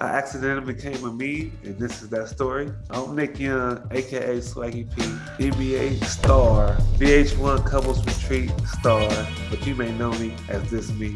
I accidentally became a meme, and this is that story. I'm Nick Young, aka Swaggy P, NBA star, VH1 Couples Retreat star, but you may know me as this meme.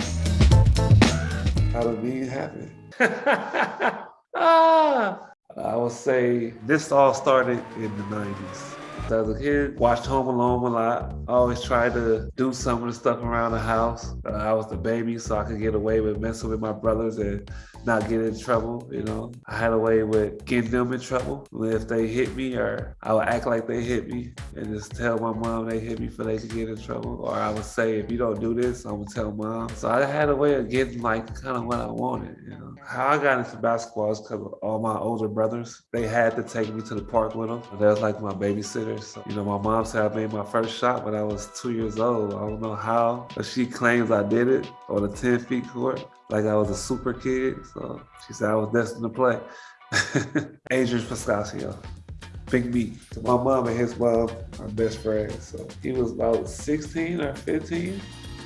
How did meme happen? ah! I would say this all started in the 90s. As a kid, watched Home Alone a lot. I always tried to do some of the stuff around the house. Uh, I was the baby, so I could get away with messing with my brothers and not get in trouble, you know. I had a way with getting them in trouble. If they hit me or I would act like they hit me and just tell my mom they hit me for they could get in trouble. Or I would say, if you don't do this, I'm gonna tell mom. So I had a way of getting like kind of what I wanted, you know. How I got into basketball is because all my older brothers, they had to take me to the park with them. They was like my So, you know, my mom said I made my first shot when I was two years old. I don't know how, but she claims I did it on the 10 feet court like I was a super kid. So she said I was destined to play. Adrian Pascasio, Big meat. My mom and his mom are best friends. So he was about 16 or 15.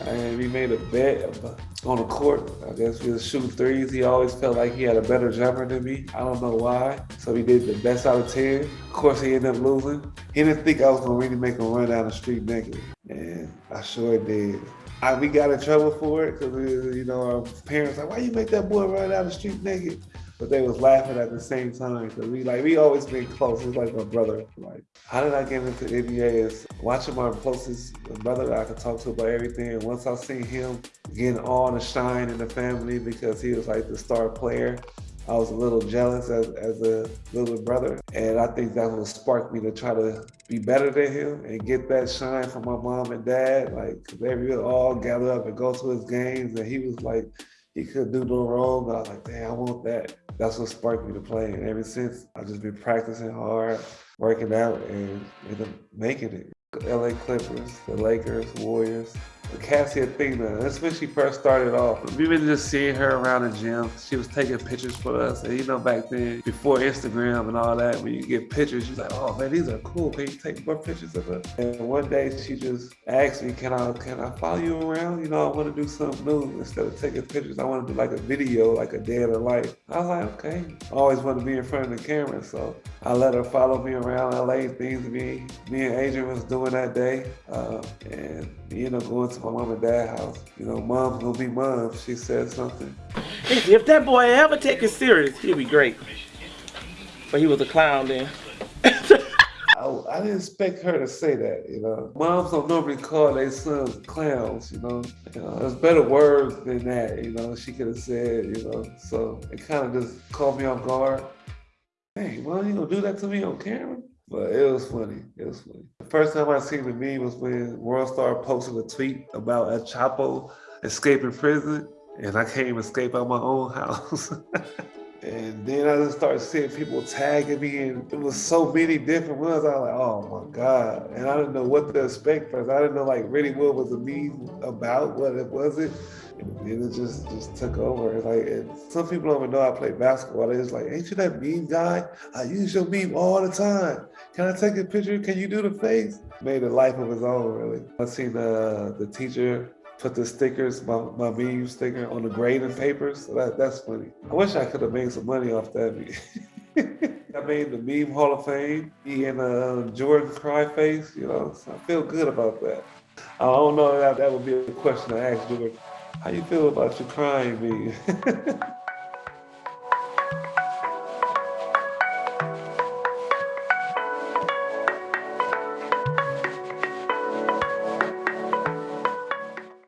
And we made a bet on the court. I guess we was shooting threes. He always felt like he had a better jumper than me. I don't know why. So he did the best out of 10. Of course, he ended up losing. He didn't think I was gonna really make him run down the street naked. And I sure did. I, we got in trouble for it because you know our parents like, why you make that boy run down the street naked? But they was laughing at the same time because we like we always been close. He's like my brother. Like, how did I get into NBA? Is watching my closest brother that I could talk to about everything. And once I seen him getting all the shine in the family because he was like the star player, I was a little jealous as, as a little brother. And I think that what sparked me to try to be better than him and get that shine from my mom and dad. Like, they would all gather up and go to his games. And he was like, he couldn't do no wrong. But I was like, damn, I want that. That's what sparked me to play. And ever since, I've just been practicing hard, working out, and up making it. LA Clippers, the Lakers, Warriors, Cassie Athena. That's when she first started off. We've been just seeing her around the gym. She was taking pictures for us. And you know, back then, before Instagram and all that, when you get pictures, she's like, oh man, these are cool. Can you take more pictures of us? And one day she just asked me, can I can I follow you around? You know, I want to do something new. Instead of taking pictures, I want to do like a video, like a day in the life. I was like, okay. I always want to be in front of the camera. So I let her follow me around LA, things me, me and Adrian was doing that day. Uh, and ended up going to my mom and dad house. You know, mom's gonna be mom. She said something. If that boy ever take it serious, he'd be great. But he was a clown then. I, I, didn't expect her to say that, you know. Moms don't normally call their sons clowns, you know. You know, there's better words than that, you know, she could have said, you know. So it kind of just caught me off guard. Hey, mom, you gonna do that to me on camera? But it was funny. It was funny. First time I seen the meme was when World Star posted a tweet about El Chapo escaping prison, and I can't even escape out my own house. and then I just started seeing people tagging me, and it was so many different ones. I was like, oh my God. And I didn't know what to expect first. I didn't know like really what was the meme about, what it was it. And it just just took over. It's like some people don't even know I play basketball. Just like, ain't you that meme guy? I use your meme all the time. Can I take a picture? Can you do the face? Made a life of his own, really. I seen the the teacher put the stickers, my, my meme sticker on the grading papers. So that, that's funny. I wish I could have made some money off that. I made the meme Hall of Fame, me and uh, Jordan cry face, you know, so I feel good about that. I don't know that that would be a question to ask Jordan. How you feel about your crying me?